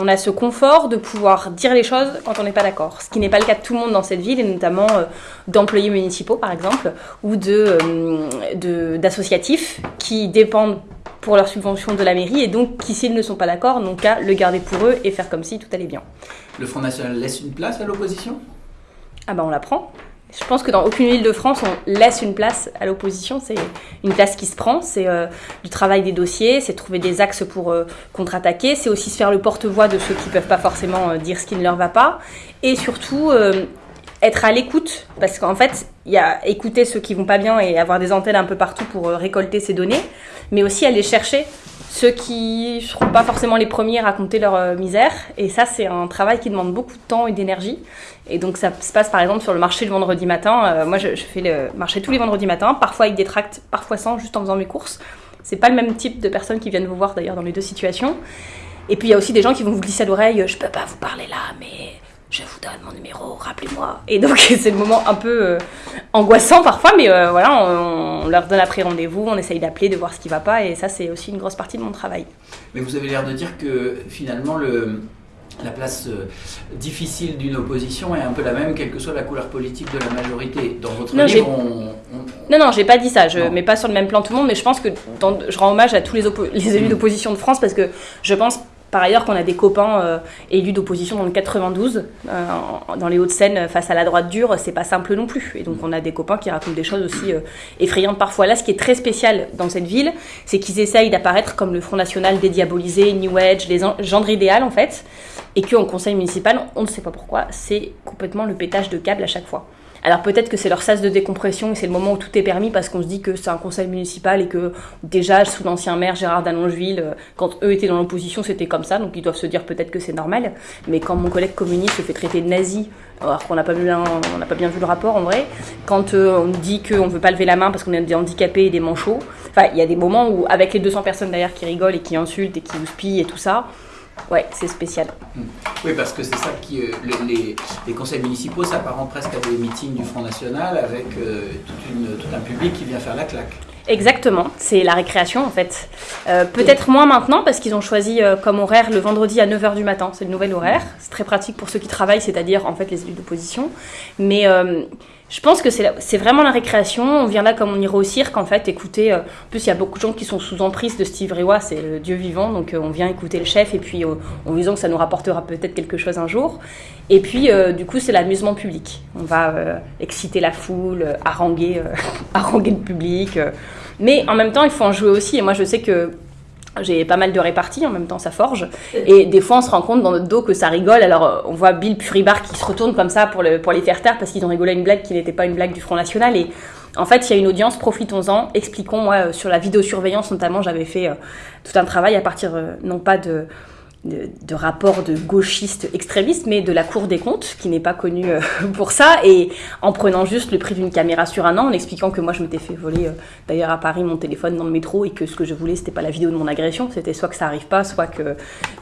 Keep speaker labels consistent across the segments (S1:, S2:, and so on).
S1: on a ce confort de pouvoir dire les choses quand on n'est pas d'accord. Ce qui n'est pas le cas de tout le monde dans cette ville, et notamment euh, d'employés municipaux, par exemple, ou d'associatifs de, qui dépendent pour leur subvention de la mairie, et donc qui, s'ils ne sont pas d'accord, n'ont qu'à le garder pour eux et faire comme si tout allait bien.
S2: Le Front National laisse une place à l'opposition?
S1: Ah ben on la prend. Je pense que dans aucune ville de France, on laisse une place à l'opposition. C'est une place qui se prend. C'est euh, du travail des dossiers, c'est trouver des axes pour euh, contre-attaquer. C'est aussi se faire le porte-voix de ceux qui ne peuvent pas forcément euh, dire ce qui ne leur va pas. Et surtout, être à l'écoute. Parce qu'en fait, il y a écouter ceux qui vont pas bien et avoir des antennes un peu partout pour récolter ces données. Mais aussi aller chercher ceux qui ne seront pas forcément les premiers à raconter leur euh, misère. Et ça, c'est un travail qui demande beaucoup de temps et d'énergie. Et donc, ça se passe par exemple sur le marché le vendredi matin. Euh, moi, je, fais le marché tous les vendredis matins, parfois avec des tracts, parfois sans, juste en faisant mes courses. C'est pas le même type de personnes qui viennent vous voir d'ailleurs dans les deux situations. Et puis, il y a aussi des gens qui vont vous glisser à l'oreille Je peux pas vous parler là, mais je vous donne mon numéro, rappelez-moi. Et donc c'est le moment un peu euh, angoissant parfois, mais euh, voilà, on, leur donne après rendez-vous, on essaye d'appeler, de voir ce qui va pas, et ça c'est aussi une grosse partie de mon travail.
S2: Mais vous avez l'air de dire que finalement le, la place euh, difficile d'une opposition est un peu la même, quelle que soit la couleur politique de la majorité. Dans votre livre, on,
S1: Non, non, j'ai pas dit ça. Je ne mets pas sur le même plan tout le monde, mais je pense que je rends hommage à tous les, les élus d'opposition de France parce que je pense par ailleurs, qu'on a des copains euh, élus d'opposition dans le 92, euh, dans les Hauts-de-Seine, face à la droite dure, c'est pas simple non plus. Et donc, on a des copains qui racontent des choses aussi euh, effrayantes parfois. Là, ce qui est très spécial dans cette ville, c'est qu'ils essayent d'apparaître comme le Front National dédiabolisé, New Age, les gendres idéal en fait, et qu'en conseil municipal, on ne sait pas pourquoi, c'est complètement le pétage de câble à chaque fois. Alors peut-être que c'est leur sas de décompression et c'est le moment où tout est permis parce qu'on se dit que c'est un conseil municipal et que déjà sous l'ancien maire Gérard Dallongeville, euh, quand eux étaient dans l'opposition, c'était comme ça, donc ils doivent se dire peut-être que c'est normal. Mais quand mon collègue communiste se fait traiter de nazi, alors qu'on n'a pas, bien, pas bien vu le rapport en vrai, quand euh, on dit qu'on ne veut pas lever la main parce qu'on est des handicapés et des manchots, enfin il y a des moments où avec les 200 personnes derrière qui rigolent et qui insultent et qui vous spient et tout ça, Ouais, c'est spécial.
S2: Hmm. Oui, parce que c'est ça qui. Euh, les, conseils municipaux s'apparentent presque à des meetings du Front National avec euh, tout un public qui vient faire la claque.
S1: Exactement, c'est la récréation en fait. Euh, peut-être moins maintenant parce qu'ils ont choisi comme horaire le vendredi à 9h du matin, c'est le nouvel horaire. C'est très pratique pour ceux qui travaillent, c'est-à-dire en fait les élus d'opposition. Mais je pense que c'est vraiment la récréation. On vient là comme on irait au cirque, en fait, écouter. Euh, plus, il y a beaucoup de gens qui sont sous emprise de Steve Rewa, c'est le dieu vivant, donc euh, on vient écouter le chef, et puis en visant que ça nous rapportera peut-être quelque chose un jour. Et puis, euh, du coup, c'est l'amusement public. On va exciter la foule, haranguer, haranguer le public. mais en même temps, il faut en jouer aussi. Et moi, je sais que j'ai pas mal de réparties, en même temps ça forge. Et des fois on se rend compte dans notre dos que ça rigole. Alors euh, on voit Bill Puribar qui se retourne comme ça pour, le, pour les faire taire parce qu'ils ont rigolé à une blague qui n'était pas une blague du Front National. Et en fait il y a une audience, profitons-en, expliquons. Moi euh, sur la vidéosurveillance notamment j'avais fait euh, tout un travail à partir non pas de de, rapports de gauchistes extrémistes, mais de la Cour des comptes, qui n'est pas connue euh, pour ça, et en prenant juste le prix d'une caméra sur un an, en expliquant que moi je m'étais fait voler euh, d'ailleurs à Paris mon téléphone dans le métro, et que ce que je voulais c'était pas la vidéo de mon agression, c'était soit que ça arrive pas, soit que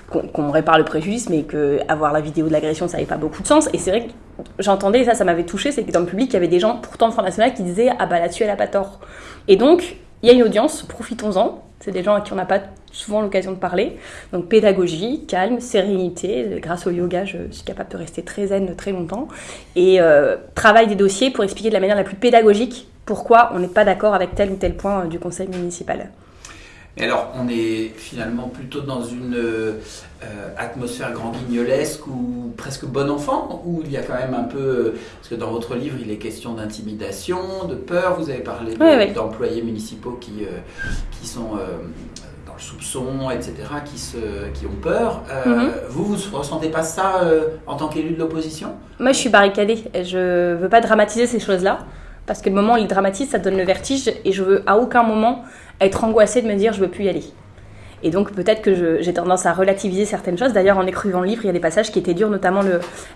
S1: qu'on répare le préjudice, mais que avoir la vidéo de l'agression ça n'avait pas beaucoup de sens. Et c'est vrai que j'entendais, ça ça m'avait touché, c'est que dans le public il y avait des gens pourtant de Front National qui disaient ah bah là-dessus elle a pas tort. Et donc il y a une audience, profitons-en. C'est des gens à qui on n'a pas souvent l'occasion de parler. Donc pédagogie, calme, sérénité. Grâce au yoga, je suis capable de rester très zen très longtemps. Et euh, travail des dossiers pour expliquer de la manière la plus pédagogique pourquoi on n'est pas d'accord avec tel ou tel point euh, du conseil municipal.
S2: Et alors, on est finalement plutôt dans une euh, atmosphère grand guignolesque ou presque bon enfant, où il y a quand même un peu, parce que dans votre livre, il est question d'intimidation, de peur. Vous avez parlé d'employés municipaux qui, qui sont soupçons, etc., qui, se, qui ont peur. Euh, mhm. Vous, vous ne ressentez pas ça euh, en tant qu'élu de l'opposition?
S1: Moi, je suis barricadée. Je ne veux pas dramatiser ces choses-là. Parce que le moment où il dramatise, ça donne le vertige. Et je veux à aucun moment être angoissée de me dire je veux plus y aller. Et donc peut-être que j'ai tendance à relativiser certaines choses. D'ailleurs, en écrivant le livre, il y a des passages qui étaient durs, notamment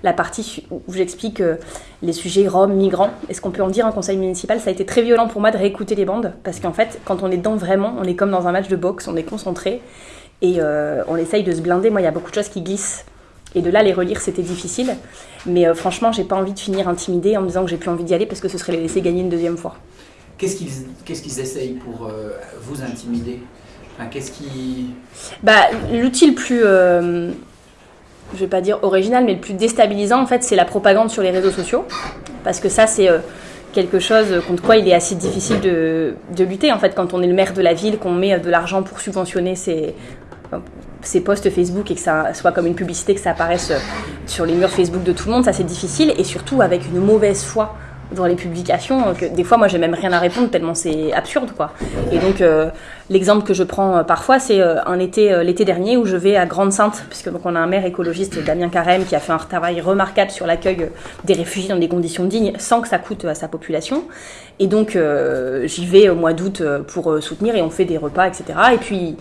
S1: la partie où j'explique euh, les sujets roms, migrants. Est-ce qu'on peut en dire un conseil municipal? Ça a été très violent pour moi de réécouter les bandes, parce qu'en fait, quand on est dedans vraiment, on est comme dans un match de boxe, on est concentré et euh, on essaye de se blinder. Moi, il y a beaucoup de choses qui glissent. Et de là, les relire, c'était difficile. Mais euh, franchement, j'ai pas envie de finir intimidée en me disant que j'ai plus envie d'y aller parce que ce serait les laisser gagner une deuxième fois.
S2: Qu'est-ce qu'ils qu'est-ce qu'ils essayent pour vous intimider? Qu'est-ce qui...
S1: Bah, l'outil le plus... Euh, je vais pas dire original, mais le plus déstabilisant, en fait, c'est la propagande sur les réseaux sociaux. Parce que ça, c'est quelque chose contre quoi il est assez difficile de, de, lutter. En fait, quand on est le maire de la ville, qu'on met de l'argent pour subventionner ses, ses posts Facebook et que ça soit comme une publicité, que ça apparaisse sur les murs Facebook de tout le monde, ça c'est difficile. Et surtout avec une mauvaise foi dans les publications que des fois moi j'ai même rien à répondre tellement c'est absurde quoi. Et donc euh, l'exemple que je prends euh, parfois c'est euh, un été l'été dernier où je vais à Grande-Sainte puisque donc on a un maire écologiste Damien Carême qui a fait un travail remarquable sur l'accueil des réfugiés dans des conditions dignes sans que ça coûte à sa population. Et donc j'y vais au mois d'août pour soutenir et on fait des repas etc. Et puis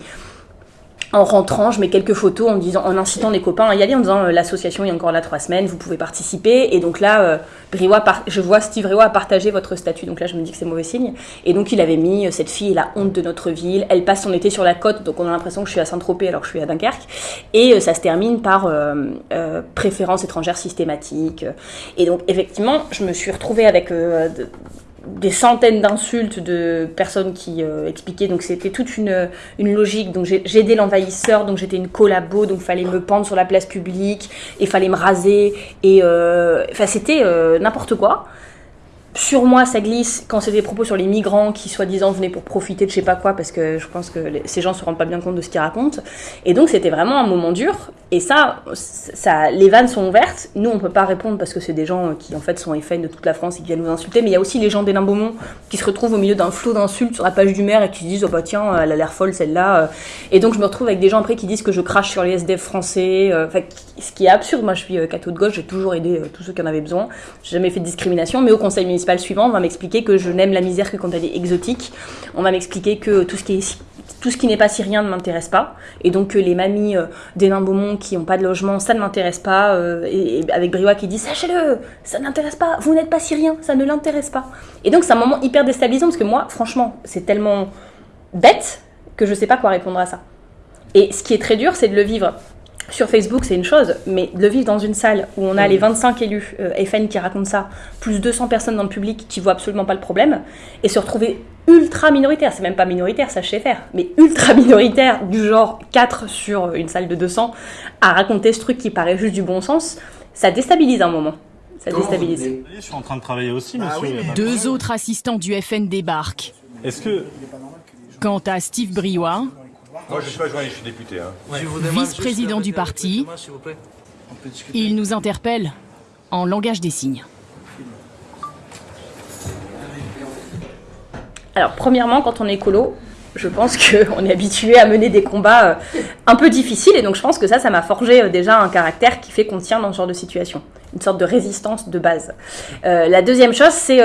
S1: en rentrant, je mets quelques photos en disant, en incitant des copains à y aller, en disant euh, l'association est encore là trois semaines, vous pouvez participer. Et donc là, euh, je vois Steve Briouat a partagé votre statut, donc là je me dis que c'est mauvais signe. Et donc il avait mis euh, cette fille est la honte de notre ville, elle passe son été sur la côte, donc on a l'impression que je suis à Saint-Tropez alors que je suis à Dunkerque. Et ça se termine par préférence étrangère systématique. Et donc effectivement, je me suis retrouvée avec des centaines d'insultes de personnes qui euh, expliquaient. Donc c'était toute une, une, logique. Donc j'ai aidé l'envahisseur, donc j'étais une collabo, donc fallait me pendre sur la place publique et fallait me raser. Et euh, enfin c'était euh, n'importe quoi sur moi, ça glisse quand c'est des propos sur les migrants qui, soi-disant, venaient pour profiter de je sais pas quoi, parce que je pense que ces gens se rendent pas bien compte de ce qu'ils racontent. Et donc, c'était vraiment un moment dur. Et ça, ça, les vannes sont ouvertes. Nous, on peut pas répondre parce que c'est des gens qui, en fait, sont FN de toute la France et qui viennent nous insulter. Mais il y a aussi les gens des Beaumont qui se retrouvent au milieu d'un flot d'insultes sur la page du maire et qui se disent, oh bah tiens, elle a l'air folle celle-là. Et donc, je me retrouve avec des gens après qui disent que je crache sur les SDF français. Euh, enfin, ce qui est absurde. Moi, je suis euh, catho de gauche, j'ai toujours aidé euh, tous ceux qui en avaient besoin. J'ai jamais fait de discrimination, mais au conseil municipal suivant, on va m'expliquer que je n'aime la misère que quand elle est exotique. On va m'expliquer que tout ce qui est tout ce qui n'est pas syrien ne m'intéresse pas, et donc que les mamies euh, des nains Beaumont qui n'ont pas de logement, ça ne m'intéresse pas, euh, et, avec Briouat qui dit sachez-le, ça n'intéresse pas, vous n'êtes pas syrien, ça ne l'intéresse pas. Et donc c'est un moment hyper déstabilisant parce que moi, franchement, c'est tellement bête que je ne sais pas quoi répondre à ça. Et ce qui est très dur, c'est de le vivre sur Facebook, c'est une chose, mais de le vivre dans une salle où on a les 25 élus euh, FN qui racontent ça, plus 200 personnes dans le public qui voient absolument pas le problème, et se retrouver ultra minoritaire, c'est même pas minoritaire, ça je sais faire, mais ultra minoritaire, du genre 4 sur une salle de 200, à raconter ce truc qui paraît juste du bon sens, ça déstabilise un moment. Ça déstabilise.
S3: Je suis en train de travailler aussi, ah monsieur.
S4: Deux autres assistants du FN débarquent.
S3: Est-ce que.
S4: Quant à Steve Briouat,
S5: moi, je suis pas journaliste, je suis député. Hein.
S4: Vice-président du parti, il nous interpelle en langage des signes.
S1: Alors, premièrement, quand on est écolo, je pense qu'on est habitué à mener des combats euh, un peu difficiles, et donc je pense que ça, ça m'a forgé euh, déjà un caractère qui fait qu'on tient dans ce genre de situation, une sorte de résistance de base. Euh, la deuxième chose, c'est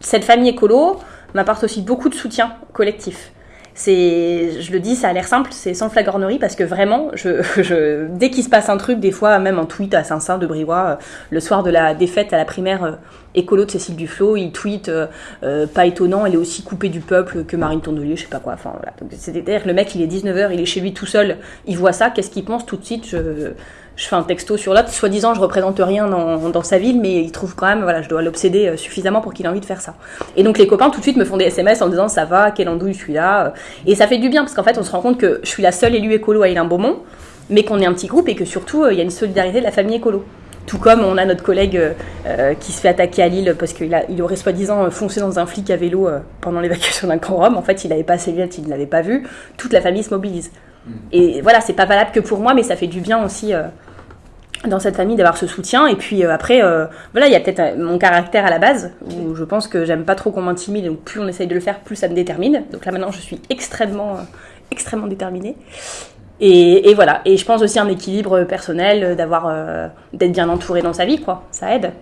S1: cette famille écolo m'apporte aussi beaucoup de soutien collectif c'est, je le dis, ça a l'air simple, c'est sans flagornerie parce que vraiment, je, dès qu'il se passe un truc, des fois même un tweet à Saint-Saint de Briouat, euh, le soir de la défaite à la primaire euh, écolo de Cécile Duflot, il tweet euh, pas étonnant, elle est aussi coupée du peuple que Marine Tondelier, je sais pas quoi. Enfin voilà. C'est-à-dire le mec, il est 19h, il est chez lui tout seul, il voit ça, qu'est-ce qu'il pense tout de suite je, je fais un texto sur l'autre, soi-disant je représente rien dans, dans, sa ville, mais il trouve quand même, voilà, je dois l'obséder euh, suffisamment pour qu'il ait envie de faire ça. Et donc les copains tout de suite me font des SMS en disant ça va, quelle andouille je suis là. Et ça fait du bien parce qu'en fait on se rend compte que je suis la seule élue écolo à Hélène Beaumont, mais qu'on est un petit groupe et que surtout euh, il y a une solidarité de la famille écolo. Tout comme on a notre collègue euh, qui se fait attaquer à Lille parce qu'il il aurait soi-disant foncé dans un flic à vélo pendant l'évacuation d'un grand rhum. En fait, il n'avait pas ses lunettes, il ne l'avait pas vu. Toute la famille se mobilise. Et voilà, c'est pas valable que pour moi, mais ça fait du bien aussi dans cette famille d'avoir ce soutien. Et puis euh, après euh, voilà il y a peut-être euh, mon caractère à la base où je pense que j'aime pas trop qu'on m'intimide donc plus on essaye de le faire plus ça me détermine. Donc là maintenant je suis extrêmement extrêmement déterminée. Et, et, voilà. Et je pense aussi un équilibre personnel d'avoir d'être bien entouré dans sa vie quoi. Ça aide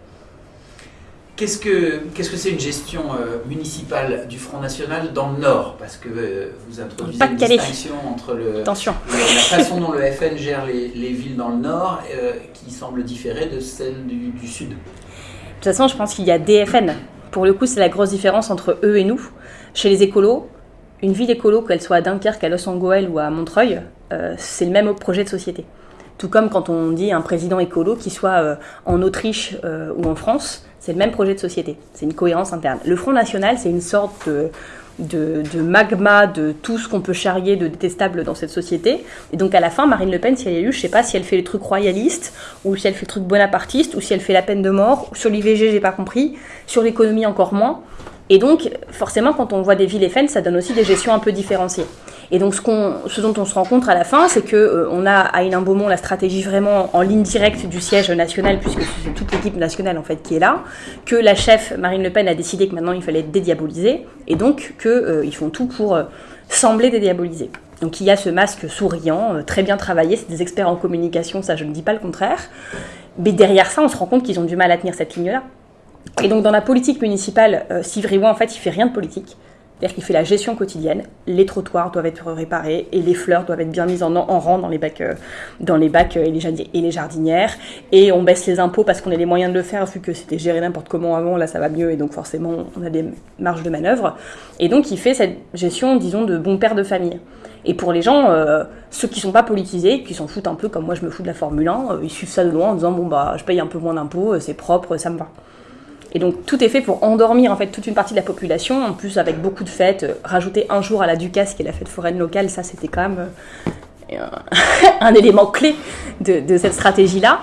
S2: Qu'est-ce que qu'est-ce que c'est une gestion euh, municipale du Front National dans le Nord? Parce que euh, vous introduisez une distinction entre le, la façon dont le FN gère les, villes dans le Nord euh, qui semble différer de celle du, Sud. De
S1: toute façon, je pense qu'il y a des FN. Pour le coup, c'est la grosse différence entre eux et nous. Chez les écolos, une ville écolo, qu'elle soit à Dunkerque, à Los Angeles ou à Montreuil, c'est le même projet de société. Tout comme quand on dit un président écolo qui soit en Autriche ou en France, c'est le même projet de société. C'est une cohérence interne. Le Front National, c'est une sorte de, magma, de tout ce qu'on peut charrier de détestable dans cette société. Et donc à la fin, Marine Le Pen, si elle est élue, je sais pas si elle fait le truc royaliste, ou si elle fait le truc bonapartiste, ou si elle fait la peine de mort. Sur l'IVG, j'ai pas compris. Sur l'économie, encore moins. Et donc, forcément, quand on voit des villes FN, ça donne aussi des gestions un peu différenciées. Et donc, ce, dont on se rend compte à la fin, c'est qu'on euh, a à Hénin-Beaumont la stratégie vraiment en ligne directe du siège national, puisque c'est toute l'équipe nationale en fait qui est là, que la chef Marine Le Pen a décidé que maintenant il fallait dédiaboliser, et donc qu'ils euh, font tout pour euh, sembler dédiaboliser. Donc il y a ce masque souriant, très bien travaillé, c'est des experts en communication, ça je ne dis pas le contraire. Mais derrière ça, on se rend compte qu'ils ont du mal à tenir cette ligne-là. Et donc dans la politique municipale, Sivriwa, en fait, il fait rien de politique. C'est-à-dire qu'il fait la gestion quotidienne. Les trottoirs doivent être réparés et les fleurs doivent être bien mises en, rang dans les bacs, euh, dans les euh, et, les jardinières. Et on baisse les impôts parce qu'on a les moyens de le faire, vu que c'était géré n'importe comment avant. Là, ça va mieux et donc forcément, on a des marges de manœuvre. Et donc, il fait cette gestion, disons, de bon père de famille. Et pour les gens, ceux qui sont pas politisés, qui s'en foutent un peu comme moi je me fous de la Formule 1, ils suivent ça de loin en disant bon bah je paye un peu moins d'impôts, c'est propre, ça me va. Et donc tout est fait pour endormir en fait toute une partie de la population, en plus avec beaucoup de fêtes. Euh, rajouter un jour à la Ducasse, qui est la fête foraine locale, ça c'était quand même euh, un élément clé de, cette stratégie-là.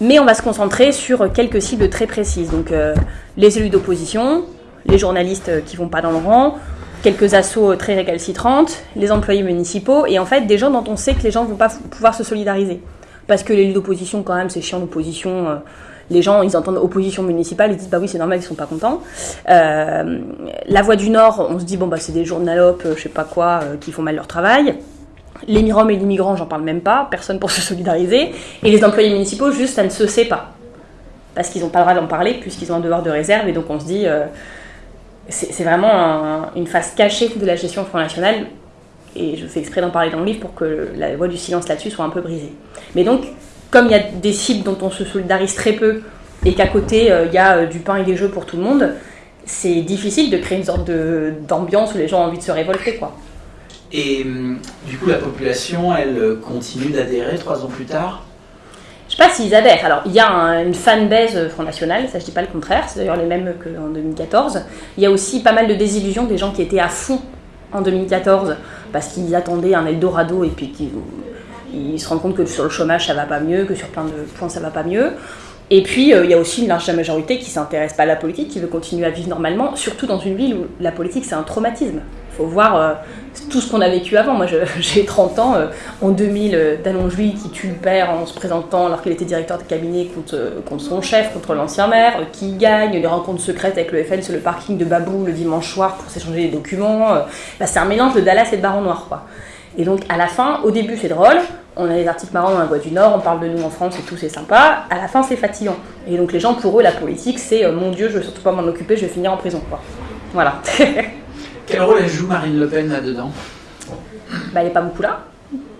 S1: Mais on va se concentrer sur quelques cibles très précises. Donc euh, les élus d'opposition, les journalistes qui vont pas dans le rang, quelques assauts très récalcitrantes, les employés municipaux, et en fait des gens dont on sait que les gens vont pas pouvoir se solidariser. Parce que l'élu d'opposition, quand même, c'est chiant l'opposition les gens, ils entendent opposition municipale, ils disent bah oui, c'est normal, ils sont pas contents. Euh, la Voix du Nord, on se dit bon bah c'est des journalopes, je sais pas quoi, euh, qui font mal leur travail. Les Miroms et les migrants, j'en parle même pas, personne pour se solidariser. Et les employés municipaux, juste, ça ne se sait pas. Parce qu'ils n'ont pas le droit d'en parler, puisqu'ils ont un devoir de réserve, et donc on se dit, euh, c'est vraiment une phase cachée de la gestion Front National, et je fais exprès d'en parler dans le livre pour que la voix du silence là-dessus soit un peu brisée. Mais donc, comme il y a des cibles dont on se solidarise très peu et qu'à côté euh, il y a euh, du pain et des jeux pour tout le monde, c'est difficile de créer une sorte d'ambiance où les gens ont envie de se révolter. quoi.
S2: Et hum, du coup, la population, elle euh, continue d'adhérer trois ans plus tard?
S1: Je sais pas s'ils adhèrent. Alors, il y a une fanbase Front National, ça je dis pas le contraire, c'est d'ailleurs les mêmes qu'en 2014. Il y a aussi pas mal de désillusions des gens qui étaient à fond en 2014 parce qu'ils attendaient un Eldorado et puis qui ils se rendent compte que sur le chômage ça va pas mieux, que sur plein de points ça va pas mieux. Et puis euh, il y a aussi une large majorité qui s'intéresse pas à la politique, qui veut continuer à vivre normalement, surtout dans une ville où la politique c'est un traumatisme. Il faut voir euh, tout ce qu'on a vécu avant. Moi j'ai 30 ans, euh, en 2000, Dallongeville qui tue le père en se présentant alors qu'il était directeur de cabinet contre, contre son chef, contre l'ancien maire, qui gagne, les rencontres secrètes avec le FN sur le parking de Babou le dimanche soir pour s'échanger des documents. Bah, c'est un mélange de Dallas et de Baron Noir. Quoi. Et donc à la fin, au début c'est drôle, on a des articles marrants dans la Voix du Nord, on parle de nous en France et tout, c'est sympa. À la fin, c'est fatigant. Et donc les gens, pour eux, la politique, c'est euh, mon Dieu, je veux surtout pas m'en occuper, je vais finir en prison. Quoi. Voilà.
S2: Quel rôle elle joue Marine Le Pen là-dedans?
S1: Bah, Elle n'est pas beaucoup là.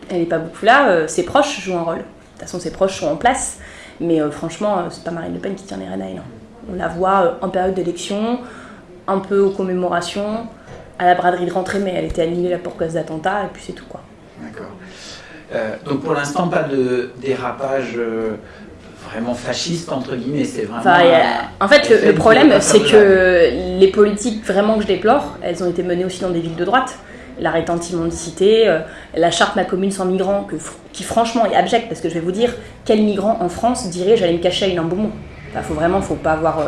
S1: Elle n'est pas beaucoup là. Euh, ses proches jouent un rôle. De toute façon, ses proches sont en place. Mais euh, franchement, c'est pas Marine Le Pen qui tient les rênes à elle. On la voit en période d'élection, un peu aux commémorations, à la braderie de rentrée, mais elle était annulée là pour cause d'attentat, et puis c'est tout quoi.
S2: D'accord. Euh, donc pour l'instant, pas de dérapage euh, vraiment fasciste, entre guillemets. C'est vraiment.
S1: en fait, le, problème, c'est que les politiques vraiment que je déplore, elles ont été menées aussi dans des villes de droite. L'arrêt anti-mendicité, euh, la charte Ma commune sans migrants, que, qui franchement est abjecte, parce que je vais vous dire, quel migrant en France dirait j'allais me cacher à une Beaumont Il faut vraiment, faut pas avoir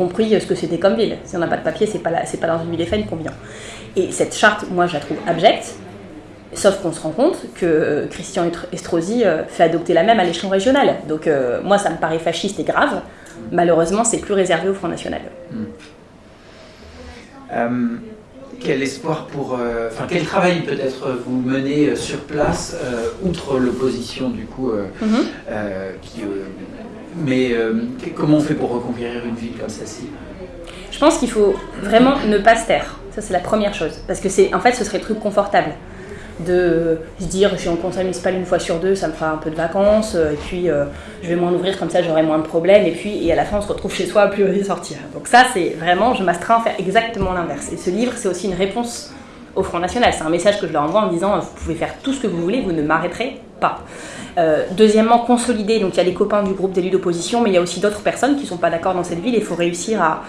S1: compris ce que c'était comme ville. Si on n'a pas de papier, c'est pas, pas dans une ville FN qu'on vient. Et cette charte, moi, je la trouve abjecte. Sauf qu'on se rend compte que euh, Christian Estrosi euh, fait adopter la même à l'échelon régional. Donc euh, moi, ça me paraît fasciste et grave. Malheureusement, c'est plus réservé au Front National.
S2: Hmm. quel espoir pour... Enfin, quel travail peut-être vous menez sur place, outre l'opposition du coup, mhm. Mais comment on fait pour reconquérir une ville comme celle-ci?
S1: Je pense qu'il faut vraiment ne pas se taire. Ça, c'est la première chose. Parce que c'est, en fait, ce serait le truc confortable de se dire je suis en conseil municipal une fois sur deux, ça me fera un peu de vacances, euh, et puis euh, je vais moins ouvrir comme ça, j'aurai moins de problèmes, et puis et à la fin on se retrouve chez soi à plus oser sortir. Donc ça c'est vraiment, je m'astreins à faire exactement l'inverse. Et ce livre c'est aussi une réponse au Front National, c'est un message que je leur envoie en disant vous pouvez faire tout ce que vous voulez, vous ne m'arrêterez Euh, deuxièmement, consolider, donc il y a les copains du groupe d'élus d'opposition, mais il y a aussi d'autres personnes qui ne sont pas d'accord dans cette ville, il faut réussir à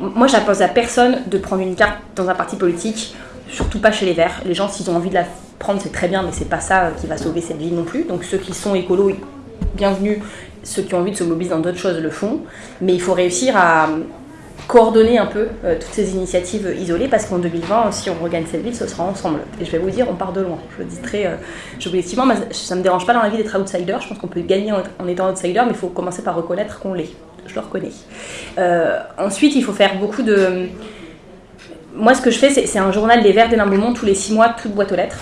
S1: moi, j'impose à personne de prendre une carte dans un parti politique, surtout pas chez les Verts. Les gens, s'ils ont envie de la prendre, c'est très bien, mais c'est pas ça qui va sauver cette ville non plus. Donc ceux qui sont écolos, bienvenue. Ceux qui ont envie de se mobiliser dans d'autres choses le font. Mais il faut réussir à coordonner un peu euh, toutes ces initiatives isolées parce qu'en 2020, si on regagne cette ville, ce sera ensemble. Et je vais vous dire, on part de loin. Je le dis très euh, objectivement, ça ne me dérange pas dans la vie d'être outsider. Je pense qu'on peut gagner en, étant outsider, mais il faut commencer par reconnaître qu'on l'est. Je le reconnais. Euh, ensuite, il faut faire beaucoup de. Moi, ce que je fais, c'est un journal des Verts d'un moment tous les six mois, toute boîte aux lettres,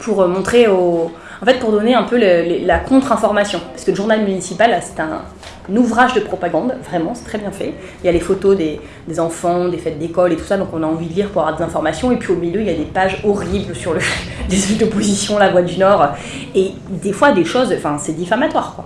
S1: pour montrer aux en fait, pour donner un peu la contre-information. Parce que le journal municipal, c'est un, ouvrage de propagande, vraiment, c'est très bien fait. Il y a les photos des, enfants, des fêtes d'école et tout ça, donc on a envie de lire pour avoir des informations. Et puis au milieu, il y a des pages horribles sur le, des élus d'opposition, la Voix du Nord. Et des fois, des choses, enfin, c'est diffamatoire, quoi.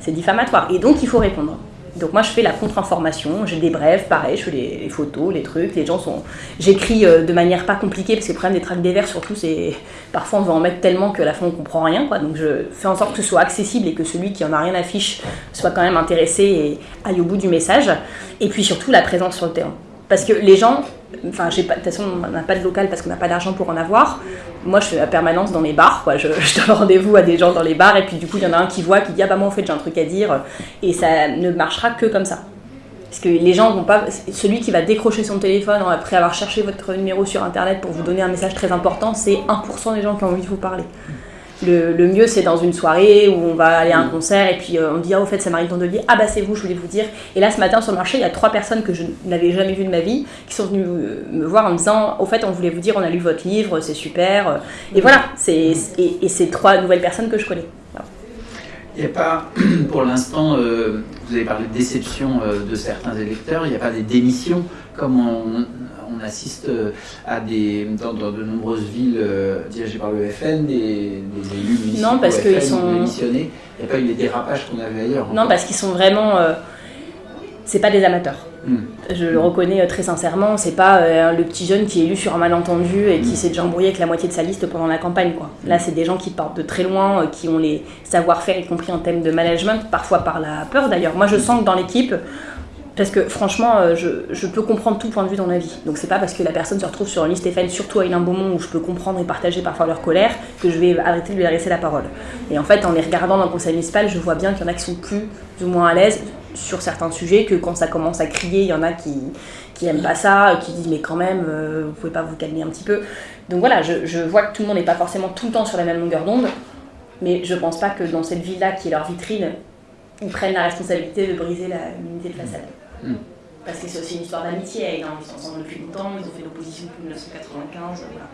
S1: C'est diffamatoire. Et donc, il faut répondre. Donc moi je fais la contre-information, j'ai des brèves, pareil, je fais les, photos, les trucs, les gens sont... J'écris euh, de manière pas compliquée, parce que le problème des tracts des verts surtout, c'est... Parfois on veut en mettre tellement que la fin on comprend rien, quoi. Donc je fais en sorte que ce soit accessible et que celui qui en a rien à fiche soit quand même intéressé et aille au bout du message. Et puis surtout la présence sur le terrain. Parce que les gens, enfin, de toute façon, on n'a pas de local parce qu'on n'a pas d'argent pour en avoir. Moi, je fais la permanence dans les bars, quoi. Je, donne rendez-vous à des gens dans les bars, et puis du coup, il y en a un qui voit, qui dit Ah bah, moi, en fait, j'ai un truc à dire, et ça ne marchera que comme ça. Parce que les gens vont pas. Celui qui va décrocher son téléphone après avoir cherché votre numéro sur internet pour vous donner un message très important, c'est 1% des gens qui ont envie de vous parler. Le, mieux, c'est dans une soirée où on va aller à un concert et puis euh, on dit Ah, au fait, ça m'arrive dans levier. Ah, bah, c'est vous, je voulais vous dire. Et là, ce matin, sur le marché, il y a trois personnes que je n'avais jamais vues de ma vie qui sont venues me voir en me disant Au fait, on voulait vous dire, on a lu votre livre, c'est super. Et voilà, c'est, et, c'est trois nouvelles personnes que je connais.
S2: Il n'y a pas, pour l'instant, euh, vous avez parlé de déception euh, de certains électeurs, il n'y a pas des démissions comme on, on assiste euh, à des, dans, de nombreuses villes euh, dirigées par le FN, des, des élus municipaux
S1: non, parce qu'ils sont...
S2: démissionnés. Il n'y a pas eu les dérapages qu'on avait ailleurs.
S1: Non, parce qu'ils sont vraiment... Euh, c'est pas des amateurs. Hmm. Je le reconnais très sincèrement, c'est pas le petit jeune qui est élu sur un malentendu et qui hmm. s'est déjà embrouillé avec la moitié de sa liste pendant la campagne. Quoi. Là, c'est des gens qui partent de très loin, qui ont les savoir-faire, y compris en thème de management, parfois par la peur d'ailleurs. Moi, je sens que dans l'équipe, parce que franchement, euh, je, peux comprendre tout point de vue dans la vie. Donc c'est pas parce que la personne se retrouve sur une liste Stéphane, surtout à Hélène Beaumont, où je peux comprendre et partager parfois leur colère, que je vais arrêter de lui adresser la parole. Et en fait, en les regardant dans le conseil municipal, je vois bien qu'il y en a qui sont plus ou moins à l'aise sur certains sujets, que quand ça commence à crier, il y en a qui, qui aiment pas ça, qui disent mais quand même, euh, vous pouvez pas vous calmer un petit peu. Donc voilà, je, je vois que tout le monde n'est pas forcément tout le temps sur la même longueur d'onde, mais je pense pas que dans cette ville-là, qui est leur vitrine, ils prennent la responsabilité de briser l'unité de façade. Mm. Parce que c'est aussi une histoire d'amitié. Ils sont ensemble depuis longtemps, ils ont fait l'opposition depuis 1995. Voilà.